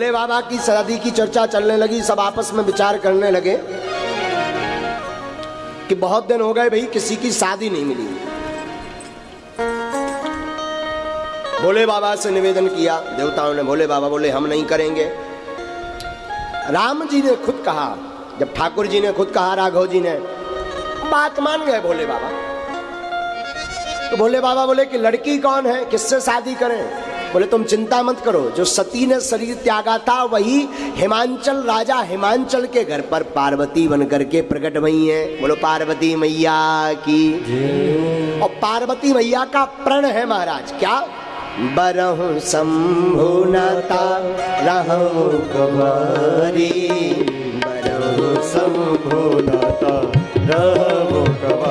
भोले बाबा की शादी की चर्चा चलने लगी, सब आपस में विचार करने लगे कि बहुत दिन हो गए भाई, किसी की शादी नहीं मिली। भोले बाबा से निवेदन किया, देवताओं ने भोले बाबा बोले, हम नहीं करेंगे। राम जी ने खुद कहा, जब ठाकुर जी ने खुद कहा, राघव जी ने, बात मान गए भोले बाबा? तो भोले बाबा बोले कि लड़की कौन है, किससे शादी करें? बोले तुम चिंता मत करो जो सती ने शरीर त्यागा था वही हिमांचल राजा हिमांचल के घर पर पार्वती बन करके प्रकट हुई है। बोलो पार्वती मैया की। और पार्वती मैया का प्रण है महाराज क्या? बरहु शंभुनता रहु कुमारी बरहु शंभुनाता रहो कवारी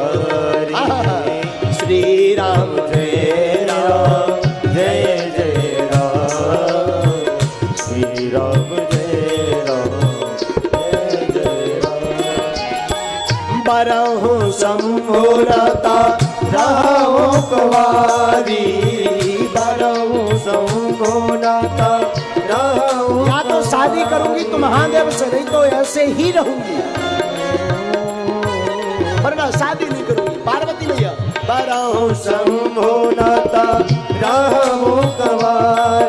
शंभुनता रहो कवारी रहो या तो शादी करूँगी तो महादेव से नहीं तो ऐसे ही रहूँगी। वरना शादी नहीं करूँगी। पार्वती भैया। बरहु शंभुनाता रहो कवारी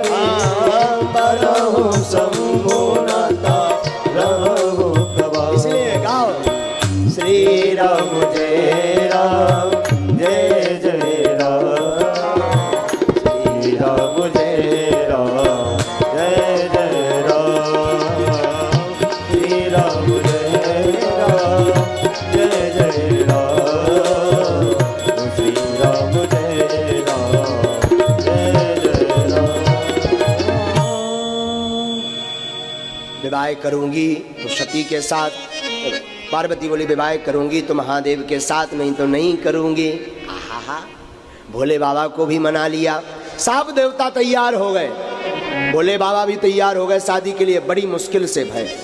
के साथ पार्वती बोली, विवाह करूँगी तो महादेव के साथ, नहीं तो नहीं करूँगी। आहा भोले बाबा को भी मना लिया। सब देवता तैयार हो गए। भोले बाबा भी तैयार हो गए शादी के लिए, बड़ी मुश्किल से भय।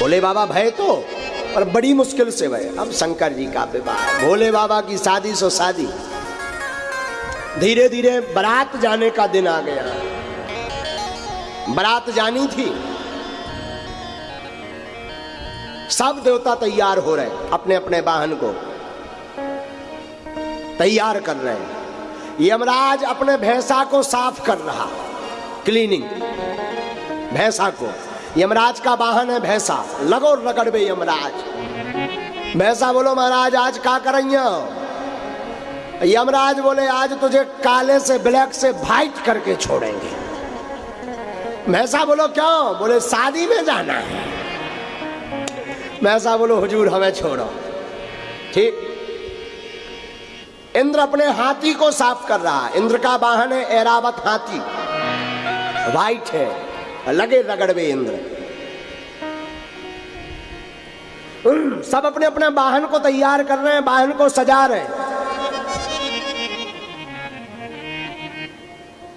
भोले बाबा भय तो और बड़ी मुश्किल से भय। अब शंकर जी का विवाह। भोले बाबा की शादी सो शादी। धीरे धीरे बारात जाने का दिन आ गया। बारात जानी थी। सब देवता तैयार हो रहे अपने अपने वाहन को। तैयार कर रहे हैं। यमराज अपने भैंसा को साफ़ कर रहा। क्लीनिंग। भैंसा को। यमराज का वाहन है भैंसा। लगो रगड़बे यमराज। भैंसा बोलो, महाराज, आज का करइया यमराज बोले, आज तुझे काले से, ब्लैक से वाइट करके छोड़ेंगे। भैंसा बोलो, क्यों? बोले, शादी में जाना है। भैंसा बोलो, हुजूर, हमें छोड़ो। ठीक। इंद्र अपने हाथी को साफ़ कर रहा है। इंद्र का वाहन है एरावत हाथी। वाइट है। लगे रगड़वे इंद्र। सब अपने अपने वाहन को तैयार कर रहे हैं, वाहन को सजा रहे हैं।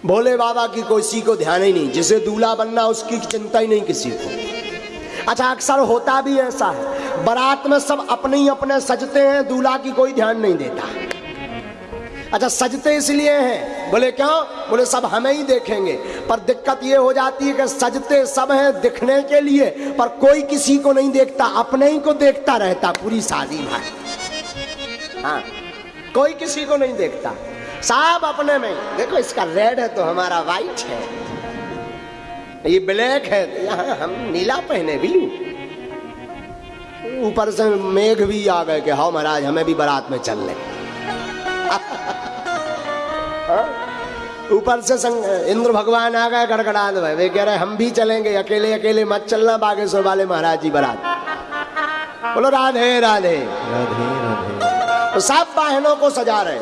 भोले बाबा की किसी को ध्यान ही नहीं। जिसे दूल्हा बनना, उसकी चिंता ही नहीं किसी को। अच्छा अक्सर होता भी ऐसा है। बारात में सब अपने ही अपने सजते हैं, दूल्हा की कोई ध्यान नहीं देता। अच्छा सजते इसलिए हैं। बोले, क्यों? बोले, सब हमें ही देखेंगे। पर दिक्कत ये हो जाती है कि सजते सब हैं दिखने के लिए, पर कोई किसी को नहीं देखता, अपने ही को देखता रहता पूरी शादी भाई हाँ कोई किसी को नहीं देखता। सब अपने में देखो, इसका रेड है तो हमारा वाइट है। ये ब्लैक है तो यहाँ हम नीला पहने ब्लू ऊपर से मेघ भी आ गए कि हाँ महाराज हमें भी बारात में चल ले। ऊपर से संग, इंद्र भगवान आ गए गड़गड़ा भाई वे कह रहे हम भी चलेंगे अकेले अकेले मत चलना बागेश्वर वाले महाराज जी बारात बोलो राधे राधे। राधे राधे। तो सब वाहनों को सजा रहे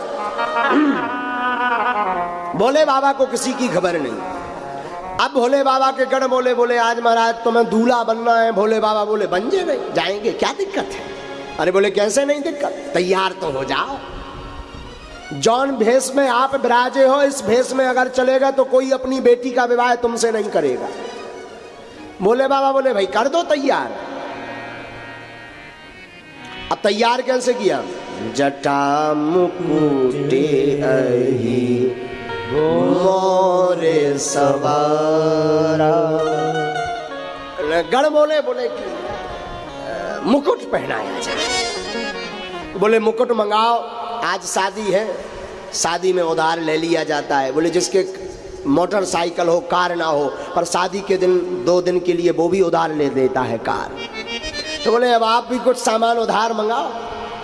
बोले बाबा को किसी की खबर नहीं। अब भोले बाबा के गण बोले बोले, आज महाराज तुम्हें दूल्हा बनना है। भोले बाबा बोले, बन जे नहीं जाएँगे, क्या दिक्कत है? अरे बोले, कैसे नहीं दिक्कत? तैयार तो हो जाओ। जौन भेष में आप विराजे हो, इस भेष में अगर चलेगा तो कोई अपनी बेटी का विवाह तुमसे नहीं करेगा। भोले बाबा बोले, भाई, कर दो तैयार। अब तैयार कैसे किया? जटा मुकुटे अही। मोरे सवारा। गण बोले बोले कि मुकुट पहनाया जाए बोले मुकुट मंगाओ आज शादी है शादी में उधार ले लिया जाता है बोले जिसके मोटरसाइकिल हो कार ना हो पर शादी के दिन दो दिन के लिए वो भी उधार ले देता है कार तो बोले अब आप भी कुछ सामान उधार मंगाओ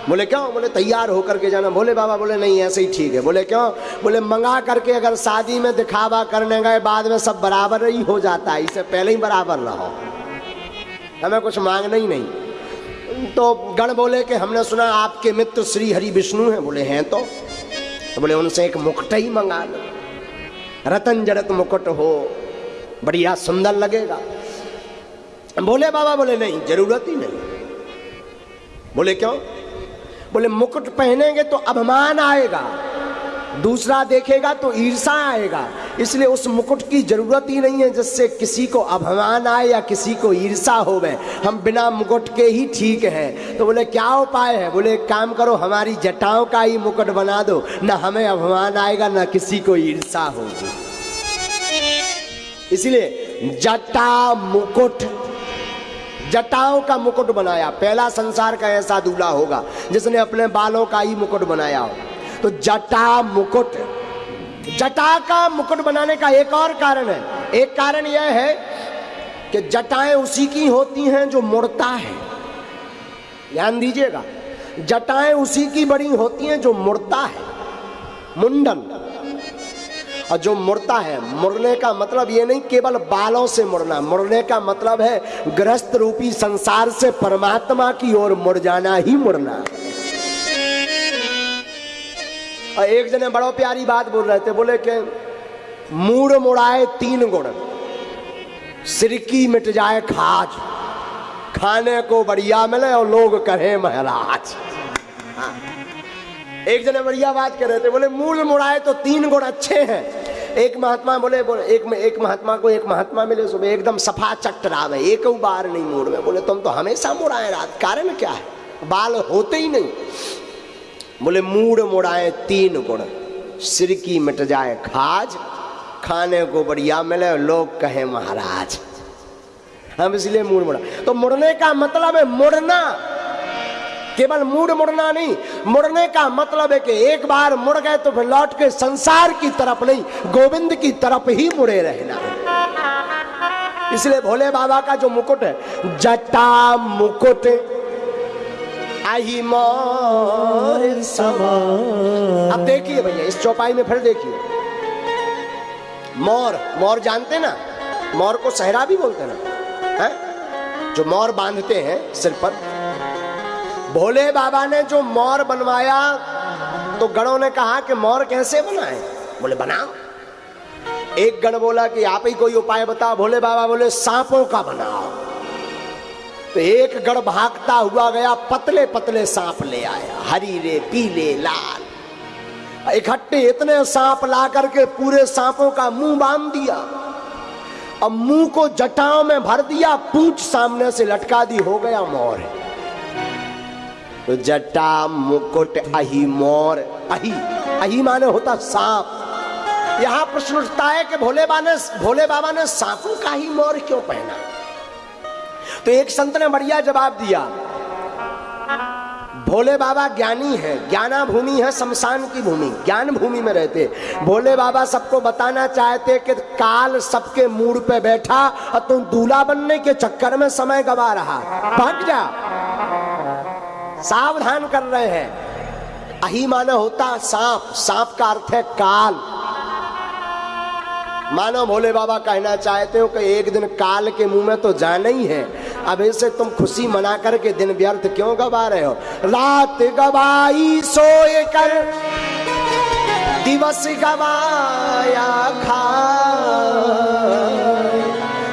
बोले क्यों? बोले तैयार होकर के जाना। बोले बाबा बोले नहीं ऐसे ही ठीक है। बोले क्यों? बोले मंगा करके अगर शादी में दिखावा करने गए बाद में सब बराबर ही हो जाता है। इससे पहले ही बराबर रहो हमें कुछ मांगना ही नहीं। तो गण बोले कि हमने सुना आपके मित्र श्री हरि विष्णु हैं। बोले हैं तो, तो बोले उनसे एक मुकुट ही मंगा लो। रतन जड़त मुकुट हो बढ़िया सुंदर लगेगा। बोले बाबा बोले नहीं ज़रूरत ही नहीं। बोले क्यों? बोले, मुकुट पहनेंगे तो अभिमान आएगा, दूसरा देखेगा तो ईर्षा आएगा, इसलिए उस मुकुट की ज़रूरत ही नहीं है जिससे किसी को अभिमान आए या किसी को ईर्षा होवे। हम बिना मुकुट के ही ठीक हैं। तो बोले, क्या उपाय है? बोले काम करो, हमारी जटाओं का ही मुकुट बना दो। ना हमें अभिमान आएगा, ना किसी को ईर्षा होगी। इसलिए जटा मुकुट जटाओं का मुकुट बनाया, पहला संसार का ऐसा दूल्हा होगा, जिसने अपने बालों का ही मुकुट बनाया हो। तो जटा मुकुट, जटा का मुकुट बनाने का एक और कारण है। एक कारण यह है कि जटाएँ उसी की होती हैं जो मुड़ता है। ध्यान दीजिएगा, जटाएँ उसी की बड़ी होती हैं जो मुड़ता है। मुंडन और जो मुड़ता है, मुड़ने का मतलब ये नहीं केवल बालों से मुड़ना, मुड़ने का मतलब है ग्रस्त रूपी संसार से परमात्मा की ओर मुड़ जाना ही मुड़ना। और एक जने बड़ो प्यारी बात बोल रहे थे, बोले कि मूड मुड़ाए तीन गुण। सिरकी मिट जाए खाज, खाने को बढ़िया मिले और लोग कहे महाराज। हाँ। एक जने बढ़िया बात कर रहे थे, बोले मूल मुड़ाए तो तीन गुण अच्छे हैं। एक महात्मा बोले बोले, एक में, एक महात्मा को एक महात्मा मिले, सुबह एकदम सफ़ा चटरावे एक बार नहीं मूड में, बोले, तुम तो हमेशा मुड़ाए रात, कारण क्या है? बाल होते ही नहीं। बोले, मूड मुड़ाए तीन गुण सिर की मिट जाए खाज, खाने को बढ़िया मिले, लोग कहे महाराज। हम इसलिए मूड मुड़ा। तो मुड़ने का मतलब है मुड़ना। केवल मूड मुड़ना नहीं, मुड़ने का मतलब है कि एक बार मुड़ गए तो फिर लौट के संसार की तरफ़ नहीं, गोविंद की तरफ़ ही मुड़े रहना इसलिए भोले बाबा का जो मुकुट है, जटा मुकुट समा अब देखिए भैया, इस चौपाई में फिर देखिए। मोर मोर जानते ना? मोर को सहरा भी बोलते ना? है? जो मोर बांधते हैं सिर पर भोले बाबा ने जो मोर बनवाया तो गणों ने कहा कि मोर कैसे बनाए? बोले, बनाओ। एक गण बोला कि, आप ही कोई उपाय बताओ? भोले बाबा बोले, सांपों का बनाओ। तो एक गण भागता हुआ गया पतले पतले सांप ले आया हरी रे पीले, लाल। इकट्ठे इतने सांप ला करके पूरे सांपों का मुँह बाँध दिया। अब मुँह को जटाओं में भर दिया, पूछ सामने से लटका दी, हो गया मोर। जटा मुकुट अही मोर। अही अही माने होता सांप। यहाँ प्रश्न उठता है कि भोले बाबा ने भोले बाबा ने सांपों का ही मोर क्यों पहना? तो एक संत ने बढ़िया जवाब दिया, भोले बाबा ज्ञानी है ज्ञाना भूमि है शमशान की भूमि, ज्ञान भूमि में रहते। भोले बाबा सबको बताना चाहते कि काल सबके मूड पे बैठा और तुम दूल्हा बनने के चक्कर में समय गवा रहा। भाग जा। सावधान कर रहे हैं। अही माना होता सांप। सांप का अर्थ है काल। मानो भोले बाबा कहना चाहते हो कि एक दिन काल के मुँह में तो जाना ही है। अब इसे तुम खुशी मना करके दिन व्यर्थ क्यों गवा रहे हो? रात गवाई सोए कर, दिवस गवाया खा।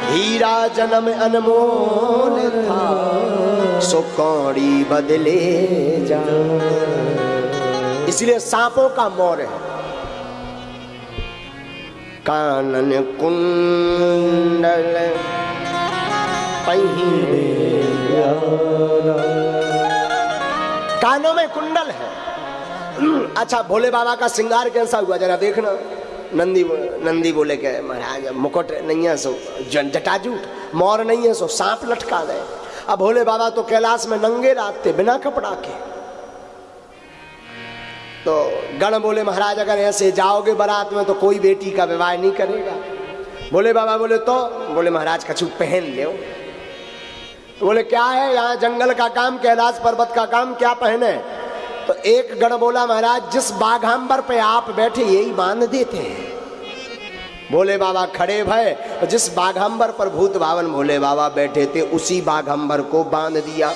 हीरा जन्म अनमोल था। सो कौड़ी बदले जा। इसलिए सांपों का मोर है। कानन कुंडल कानों में कुंडल है। अच्छा भोले बाबा का श्रृंगार कैसा हुआ जरा देखना। नंदी बो, नंदी बोले के महाराज मुकुट नहीं है सो जटाजूट मोर नहीं है सो सांप लटका गए। अब भोले बाबा तो कैलाश में नंगे थे बिना कपड़ा के। तो गण बोले, महाराज, अगर ऐसे जाओगे बारात में तो कोई बेटी का विवाह नहीं करेगा। बोले बाबा बोले तो? बोले, महाराज कछु पहन ले तो बोले, क्या है यहाँ जंगल का काम, कैलाश पर्वत का काम, क्या पहने? तो एक गण बोला, महाराज, जिस बाघांबर पे आप बैठे, यही बाँध देते हैं। भोले बाबा खड़े भय जिस बाघंबर पर भूत भावन भोले बाबा बैठे थे, उसी बाघंबर को बाँध दिया।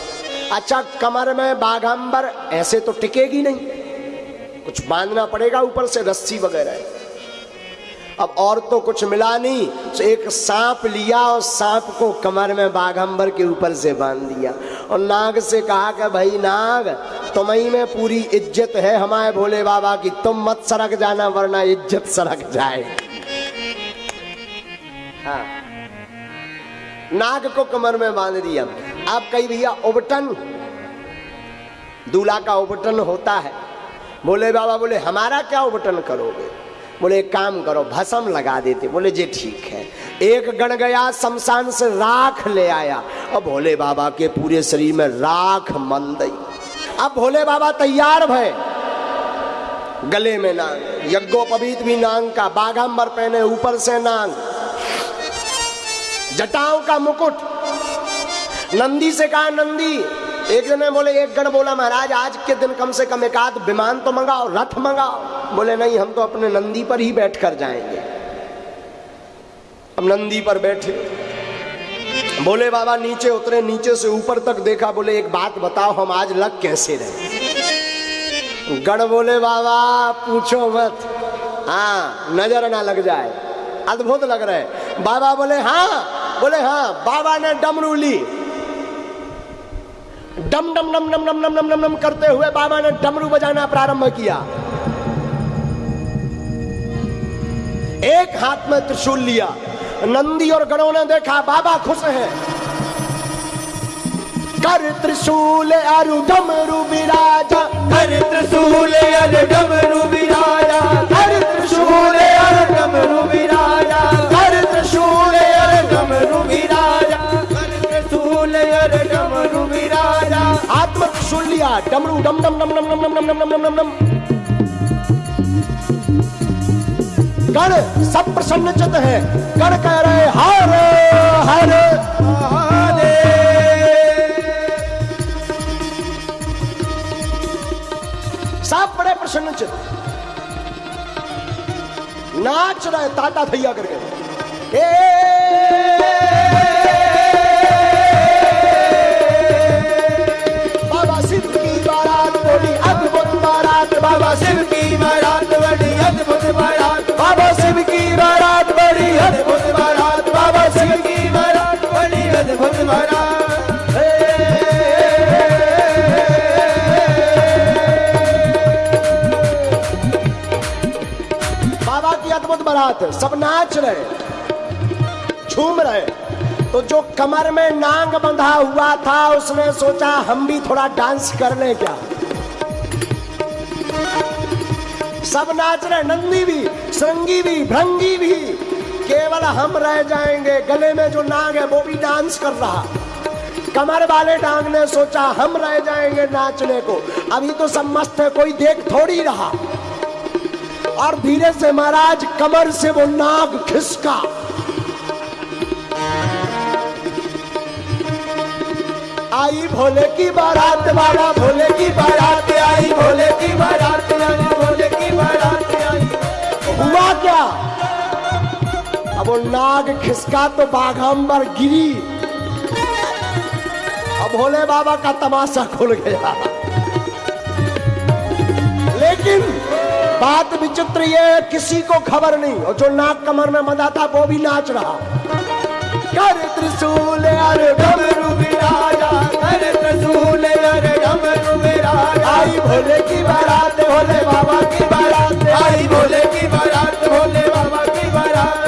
अच्छा कमर में बाघंबर, ऐसे तो टिकेगी नहीं। कुछ बांधना पड़ेगा ऊपर से, रस्सी वगैरह। अब और तो कुछ मिला नहीं तो एक सांप लिया और सांप को कमर में बाघंबर के ऊपर से बाँध दिया। और नाग से कहा कि, भाई नाग, तुम्हें में पूरी इज़्ज़त है हमारे भोले बाबा की, तुम मत सड़क जाना, वरना इज़्ज़त सड़क जाए हाँ। नाग को कमर में बाँध दिया। आप कही, भैया उबटन दूल्हा का उबटन होता है। बोले, बाबा, बोले, हमारा क्या उबटन करोगे? बोले काम करो, भसम लगा देते। बोले, जी ठीक है। एक गण गया, शमशान से राख ले आया। और भोले बाबा के पूरे शरीर में राख मन गई अब भोले बाबा तैयार भय गले में नांग यज्ञोपवीत भी नांग का, बाघंबर पहने ऊपर से नांग। जटाओं का मुकुट। नंदी से कहा, नंदी, एक जने बोले, एक गण बोला, महाराज, आज के दिन कम से कम एक आध विमान तो मंगाओ, रथ मंगाओ। बोले, नहीं, हम तो अपने नंदी पर ही बैठ कर जाएँगे। अब नंदी पर बैठे। बोले, बाबा, नीचे उतरे, नीचे से ऊपर तक देखा। बोले, एक बात बताओ, हम आज लग कैसे रहे? गण बोले, बाबा, पूछो मत। हाँ नज़र ना लग जाए। अद्भुत लग रहे बाबा बोले हाँ बोले हाँ बाबा ने डमरू ली। डम डम डम डम डम डम डम डम डम करते हुए बाबा ने डमरू बजाना प्रारंभ किया। एक हाथ में त्रिशूल लिया। नंदी और गणों ने देखा, बाबा खुश हैं। कर त्रिशूल अरु डमरू विराजा, कर त्रिशूल अर डमरू विराजा, कर त्रिशूल अर डमरू विराजा। लिया डमरू डम डम डम डम डम डम डम डम डम डम डम गण सब प्रसन्न चित है गण कह रहे हर हर सब बड़े प्रसन्न चित नाच रहे ताटा थैया करके ए बारात सब नाच रहे, झूम रहे। तो जो कमर में नांग बंधा हुआ था, उसने सोचा, हम भी थोड़ा डांस कर ले क्या? सब नाच रहे, नंदी भी, श्रृंगी भी भ्रंगी भी। केवल हम रह जाएँगे, गले में जो नाग है, वो भी डांस कर रहा। कमर वाले डांग ने सोचा, हम रह जाएँगे नाचने को। अभी तो सब मस्त है कोई देख थोड़ी रहा। और धीरे से महाराज कमर से वो नाग खिसका। आई भोले की बारात वाला भोले की बारात, आई भोले की बारात, आई भोले की बारात, आई। हुआ क्या? अब वो नाग खिसका तो बाघंबर गिरी। अब भोले बाबा का तमाशा खुल गया। बात विचित्र ये, किसी को खबर नहीं। और जो नाक कमर में मदा था वो भी नाच रहा। कर त्रिशूल अरे डमरू विराजा कर त्रिशूल अर डमरू विराजा आई भोले की बारात, भोले बाबा की बारात। आई भोले की बारात, भोले बाबा की बारात।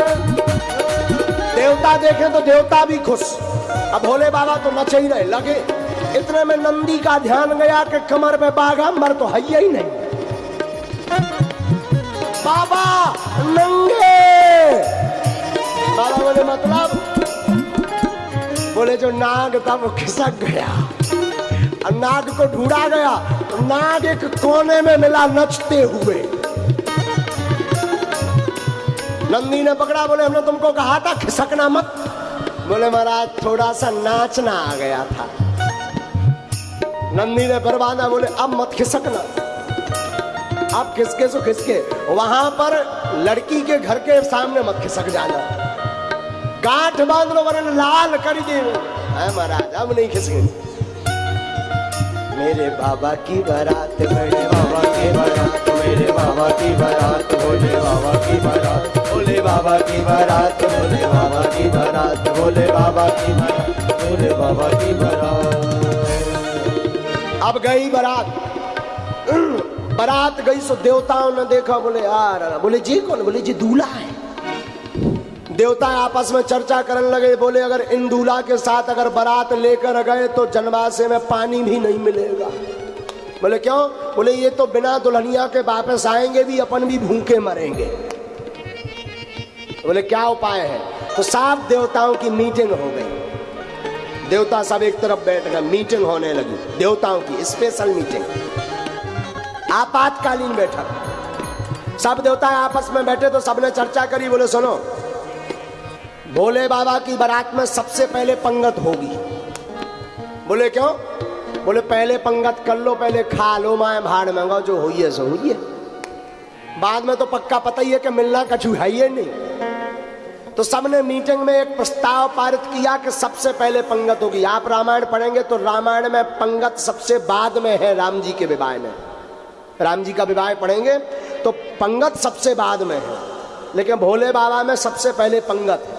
देवता देखे तो देवता भी खुश। अब भोले बाबा तो नचे ही रहे, लगे। इतने में नंदी का ध्यान गया कि कमर में बाघंबर तो है ही नहीं। बाबा नंगे बाबा बोले मतलब? बोले, जो नाग था वो खिसक गया और नाग को ढूंढा गया तो नाग एक कोने में मिला नचते हुए। नंदी ने पकड़ा, बोले, हमने तुमको कहा था, खिसकना मत। बोले, महाराज, थोड़ा सा नाचना आ गया था। नंदी ने फिर बोले, अब मत खिसकना। अब खिसके सो खिसके, वहाँ पर लड़की के घर के सामने मत खिसक जाना। गांठ बाँध लो, वरन लाल कर दे। महाराज अब नहीं खिसके मेरे बाबा की बारात मेरे बाबा की बारात मेरे बाबा की बारात भोले बाबा की बारात भोले बाबा की बारात भोले बाबा की बारात भोले बाबा की बारात भोले बाबा की बारात अब गई बारात। बारात गई सो देवताओं ने देखा, बोले यार बोले, जी कौन? बोले, जी दूल्हा है। देवता आपस में चर्चा करने लगे, बोले, अगर इन दूल्हा के साथ अगर बारात लेकर गए तो जनवासे में पानी भी नहीं मिलेगा। बोले, क्यों? बोले, ये तो बिना दुल्हनिया के वापस आएँगे भी, अपन भी भूखे मरेंगे। बोले, क्या उपाय है? तो साफ़ देवताओं की मीटिंग हो गई। देवता सब एक तरफ़ बैठ गए, मीटिंग होने लगी। देवताओं की स्पेशल मीटिंग। आपातकालीन बैठक। सब देवता आपस में बैठे तो सबने चर्चा करी, बोले, सुनो, भोले बाबा की बारात में सबसे पहले पंगत होगी। बोले, क्यों? बोले, पहले पंगत कर लो, पहले खा लो, माए भाड़ मंगाओ जो हुई है, सो है। बाद में तो पक्का पता ही है कि मिलना कछु है ही नहीं। तो सबने मीटिंग में एक प्रस्ताव पारित किया कि सबसे पहले पंगत होगी। आप रामायण पढ़ेंगे तो रामायण में पंगत सबसे बाद में है राम जी के विवाह में। राम जी का विवाह पढ़ेंगे तो पंगत सबसे बाद में है। लेकिन भोले बाबा में सबसे पहले पंगत है।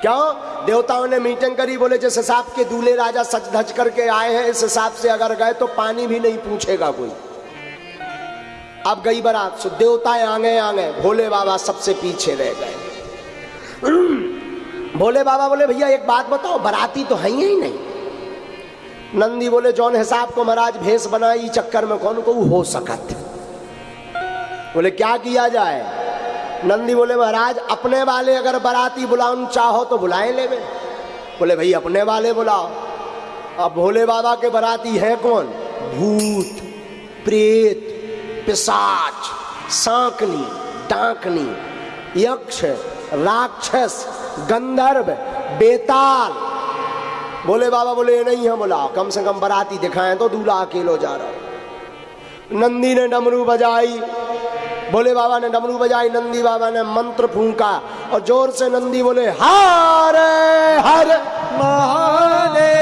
क्यों? देवताओं ने मीटिंग करी, बोले जिस हिसाब के दूल्हे राजा सच धज करके आए हैं, इस हिसाब से अगर गए तो पानी भी नहीं पूछेगा कोई। अब गई बारात, सो देवताएँ आगे आगे, भोले बाबा सबसे पीछे रह गए। भोले बाबा बोले, भैया, एक बात बताओ, बराती तो है ही नहीं। नंदी बोले, जौन हिसाब को महाराज भेष बनाई, चक्कर में कौन को हो सकत? बोले, क्या किया जाए? नंदी बोले, महाराज, अपने वाले अगर बराती बुलाओ चाहो तो बुलाए ले बोले, भाई, अपने वाले बुलाओ। अब भोले बाबा के बराती है कौन? भूत, प्रेत पिशाच सांकनी, डाकनी, यक्ष, राक्षस, गंधर्व, बेताल बोले, बाबा बोले, ये नहीं है बोला कम से कम बराती दिखाएँ तो दूल्हा अकेलो जा रहा नंदी ने डमरू बजाई। बोले, बाबा ने डमरू बजाई, नंदी बाबा ने मंत्र फूंका और ज़ोर से नंदी बोले, हर हर महादेव।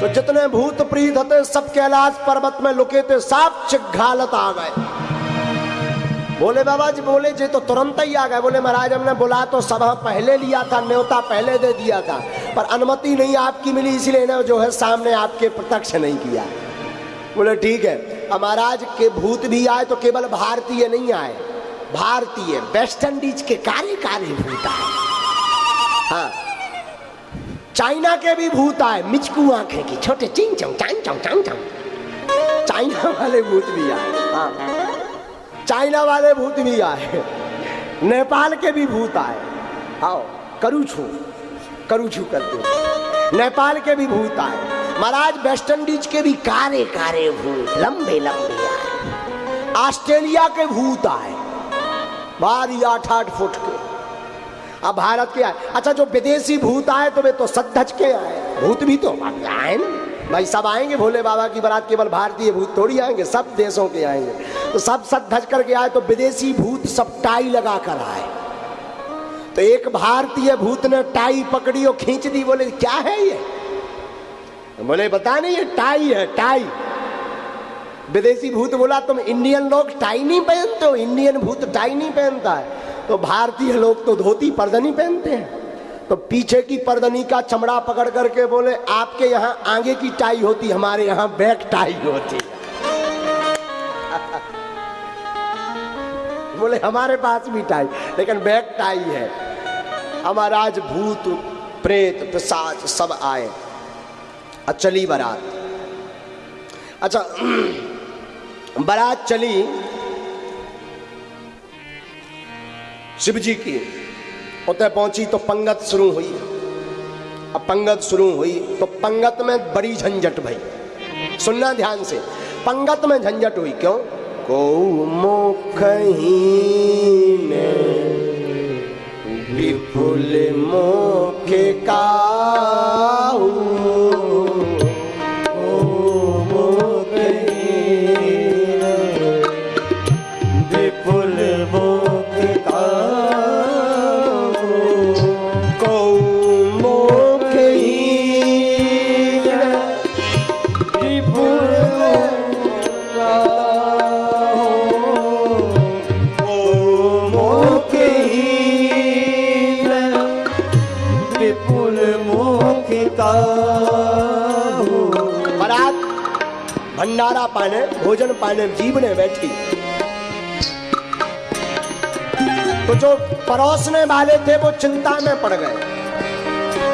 तो जितने भूत प्रीत थे सब कैलाश पर्वत में लुके थे सब चिघालत आ गए। बोले, बाबा जी, बोले जी तो तुरंत ही आ गए। बोले, महाराज, हमने बुला तो सभा पहले लिया था, न्योता पहले दे दिया था। पर अनुमति नहीं आपकी मिली, इसलिए ना जो है सामने आपके प्रत्यक्ष नहीं किया। बोले, ठीक है महाराज, के भूत भी आए तो केवल भारतीय नहीं आए। भारतीय, वेस्ट इंडीज के काले काले भूत आए। हाँ चाइना के भी भूत आए, मिचकू आँखें की, छोटे चिंग चौंग, चांग चौंग चांग चौंग। चाइना वाले भूत भी आए हाँ। चाइना वाले भूत भी आए, नेपाल के भी भूत आए। आओ, करू छू। करू छू कर दो नेपाल के भी भूत आए, महाराज वेस्ट इंडीज के भी कारे कारे भूत, लंबे लंबे आए। ऑस्ट्रेलिया के भूत आए, भारी आठ आठ फुट के। अब भारत के आए। अच्छा जो विदेशी भूत आए तो वे तो सद्धज के आए। भूत भी तो आए ना। भाई, सब आएँगे भोले बाबा की बारात, केवल भारतीय भूत थोड़ी आएँगे, सब देशों के आएँगे। तो सब सद धज करके आए तो विदेशी भूत सब टाई लगा कर आए। तो एक भारतीय भूत ने टाई पकड़ी और खींच दी, बोले, क्या है ये? बोले, बता नहीं, ये टाई है, टाई। विदेशी भूत बोला, तुम इंडियन लोग टाई नहीं पहनते हो? इंडियन भूत टाई नहीं पहनता है। तो भारतीय लोग तो धोती पर्दनी पहनते हैं। तो पीछे की पर्दनी का चमड़ा पकड़ करके बोले, आपके यहाँ आगे की टाई होती, हमारे यहाँ बैक टाई होती। बोले, हमारे पास भी टाई, लेकिन बैक टाई है। हमारा आज भूत, प्रेत, पिशाच सब आए। और चली बारात। अच्छा बारात चली। शिव जी की। उतने पहुँची तो पंगत शुरू हुई। अब पंगत शुरू हुई तो पंगत में बड़ी झंझट भई। सुनना ध्यान से, पंगत में झंझट हुई क्यों? को मुख विपुल मुख का पाने पाने जीवने बैठी। तो जो परोसने वाले थे, वो चिंता में पड़ गए।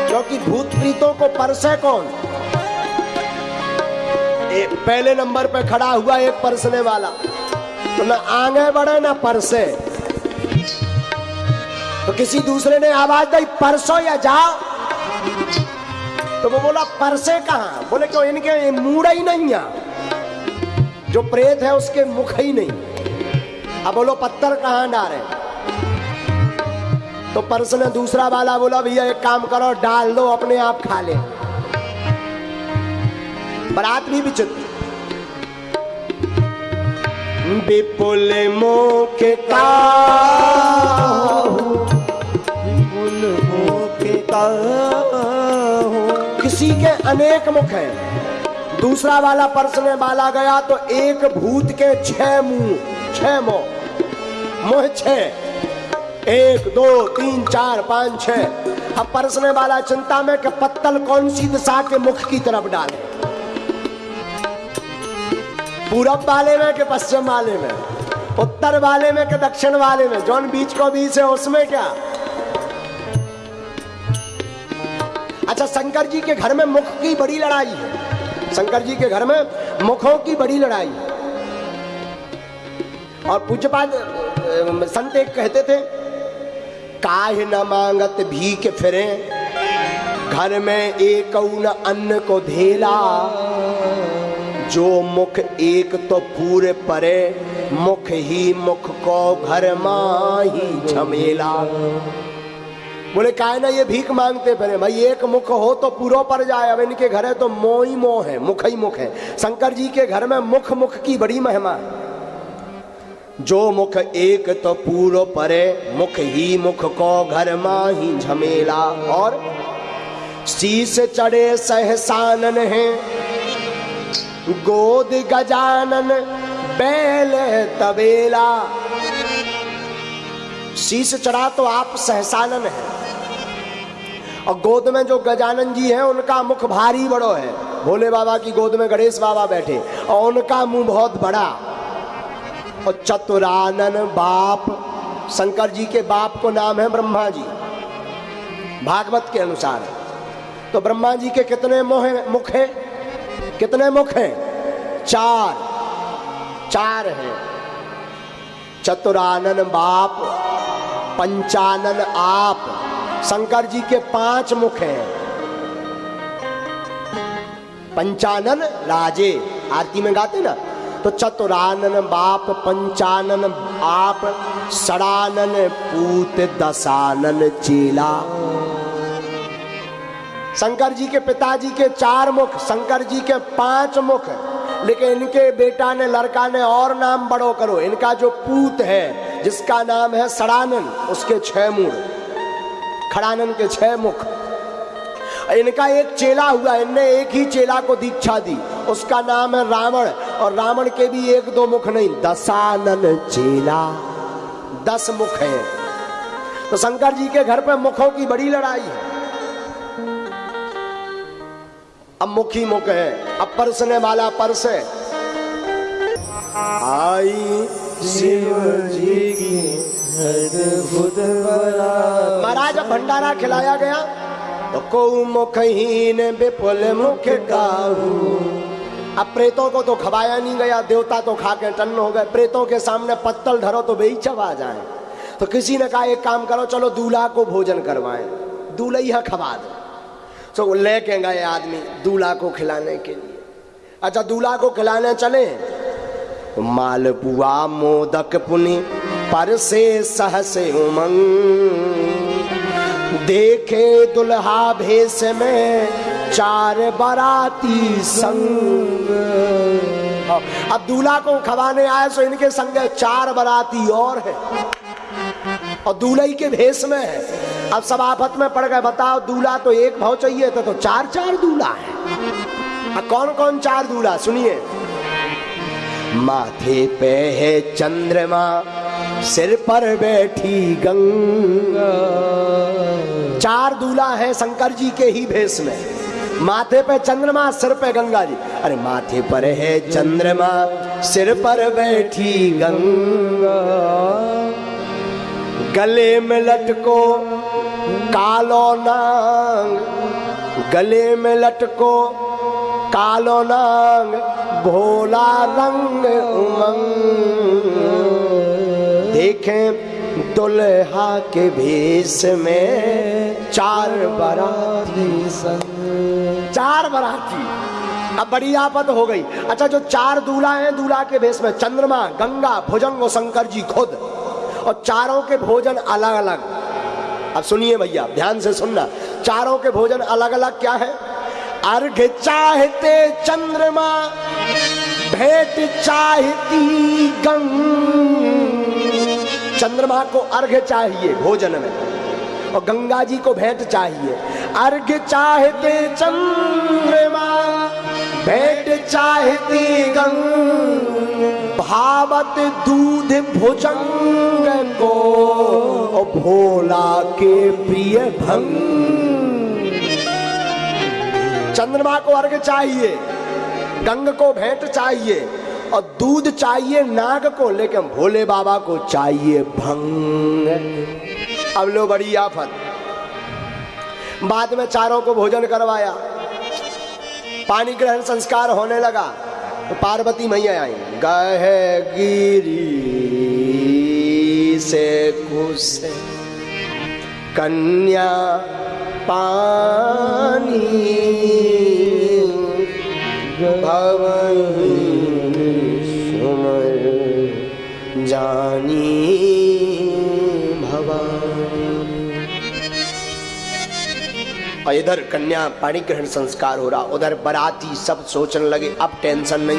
क्योंकि भूत प्रीतों को परसे कौन? एक पहले नंबर पे खड़ा हुआ एक परसने वाला। तो ना आगे बढ़े, ना परसे। तो किसी दूसरे ने आवाज़ दी, परसो या जाओ? तो वो बोला, परसे कहा? बोले, क्यों, इनके मूड़ा ही नहीं है। जो प्रेत है उसके मुख ही नहीं। अब बोलो, पत्थर कहाँ डाले? तो परस ने दूसरा वाला बोला, भैया, एक काम करो, डाल दो, अपने आप खा ले। बरात भी विचित्र। विपुल मुख का। किसी के अनेक मुख हैं। दूसरा वाला परसने वाला गया तो एक भूत के छह मुँह छह मुँह मोह छह। एक, दो, तीन, चार, पाँच, छह। अब परसने वाला चिंता में कि पत्तल कौन सी दिशा के मुख की तरफ़ डाले। पूरब वाले में कि पश्चिम वाले में? उत्तर वाले में कि दक्षिण वाले में? जौन बीच को बीच है, उसमें क्या? अच्छा शंकर जी के घर में मुख की बड़ी लड़ाई है। शंकर जी के घर में मुखों की बड़ी लड़ाई। और पूज्यपाद संत एक कहते थे, काहे न मांगत भीख फिरे, घर में एक न अन्न को धेला। जो मुख एक तो पूरे परे, मुख ही मुख को घर माही झमेला। बोले काय ना ये भीख मांगते फिरे? भाई, एक मुख हो तो पूरा पर जाए। अब इनके घर है तो मोह ही मोह है, मुख ही मुख है। शंकर जी के घर में मुख मुख की बड़ी महिमा है। जो मुख एक तो पूरो परे, मुख ही मुख को घर माही झमेला। और शीश चढ़े सहसानन है, गोद गजानन बैल तबेला। शीश चढ़ा तो आप सहसानन है। और गोद में जो गजानन जी हैं, उनका मुख भारी बड़ो है। भोले बाबा की गोद में गणेश बाबा बैठे और उनका मुँह बहुत बड़ा। और चतुरानन बाप, शंकर जी के बाप को नाम है ब्रह्मा जी। भागवत के अनुसार। तो ब्रह्मा जी के कितने मुख मुख हैं? कितने मुख हैं? चार। चार हैं। चतुरानन बाप, पंचानन आप। शंकर जी के पाँच मुख हैं। पंचानन राजे, आरती में गाते ना? तो चतुरानन बाप, पंचानन आप सड़ानन पूत दसानन चेला। शंकर जी के पिताजी के चार मुख, शंकर जी के पाँच मुख। लेकिन इनके बेटा ने, लड़का ने और नाम बड़ो करो। इनका जो पूत है, जिसका नाम है सड़ानन, उसके छह मुड़ खड़ानन के छह मुख। इनका एक चेला हुआ, इनने एक ही चेला को दीक्षा दी। उसका नाम है रावण, और रावण के भी एक दो मुख नहीं दसानन चेला। दस मुख है। तो शंकर जी के घर पे मुखों की बड़ी लड़ाई है। अब मुखी मुख है। अब परसने वाला परसे आई शिव जी महाराज अब भंडारा खिलाया गया। तो को मुखहीन विपुल मुख काहू। अब प्रेतों को तो खवाया नहीं गया देवता तो खा के टन्न हो गए। प्रेतों के सामने पत्तल धरो तो बेही चबा जाए। तो किसी ने कहा एक काम करो चलो दूल्हा को भोजन करवाएँ। दूल्हा खवा दो। तो वो लेके गए आदमी दूल्हा को खिलाने के लिए। अच्छा दूल्हा को खिलाने चले। मालपुआ मोदक पुनि पर से सहस उमंग। देखे दुल्हा भेष में चार बराती संग। अब दूल्हा को खवाने आए तो इनके संग चार बराती और है। और दूल्हे के भेष में है। अब सब आफत में पड़ गए, बताओ दूल्हा तो एक भाव चाहिए था तो चार चार दूल्हा है। अब कौन कौन चार दूल्हा, सुनिए। माथे पे है चंद्रमा सिर पर बैठी गंगा। चार दूल्हा है शंकर जी के ही भेष में। माथे पे चंद्रमा, सिर पे गंगा जी। अरे माथे पर है चंद्रमा, सिर पर बैठी गंगा। गले में लटको कालो नांग। गले में लटको कालो नांग, भोला रंग उमंग। देखें दुल्हा के भेष में चार बराती संग चार बराती? अब बड़ी आफत हो गई। अच्छा जो चार दूल्हा हैं, दूल्हा के भेष में चंद्रमा, गंगा, भुजंग और शंकर जी खुद। और चारों के भोजन अलग अलग अब सुनिए भैया, ध्यान से सुनना। चारों के भोजन अलग अलग क्या है? अर्घ चाहते चंद्रमा, भेंट चाहती गंग। चंद्रमा को अर्घ चाहिए भोजन में और गंगा जी को भेंट चाहिए। अर्घ चाहते चंद्रमा, भेंट चाहती गंग। भावत दूध भुजंग को भोला के प्रिय भंग। चंद्रमा को अर्घ चाहिए, गंग को भेंट चाहिए। और दूध चाहिए नाग को, लेकिन भोले बाबा को चाहिए भंग। अब लो बड़ी आफत। बाद में चारों को भोजन करवाया। पानी ग्रहण संस्कार होने लगा। तो पार्वती मैया आई। गह गिरी से कुश कन्या पानी। भवन और इधर कन्या पाणी ग्रहण संस्कार हो रहा, उधर बराती सब सोचने लगे, अब टेंशन नहीं।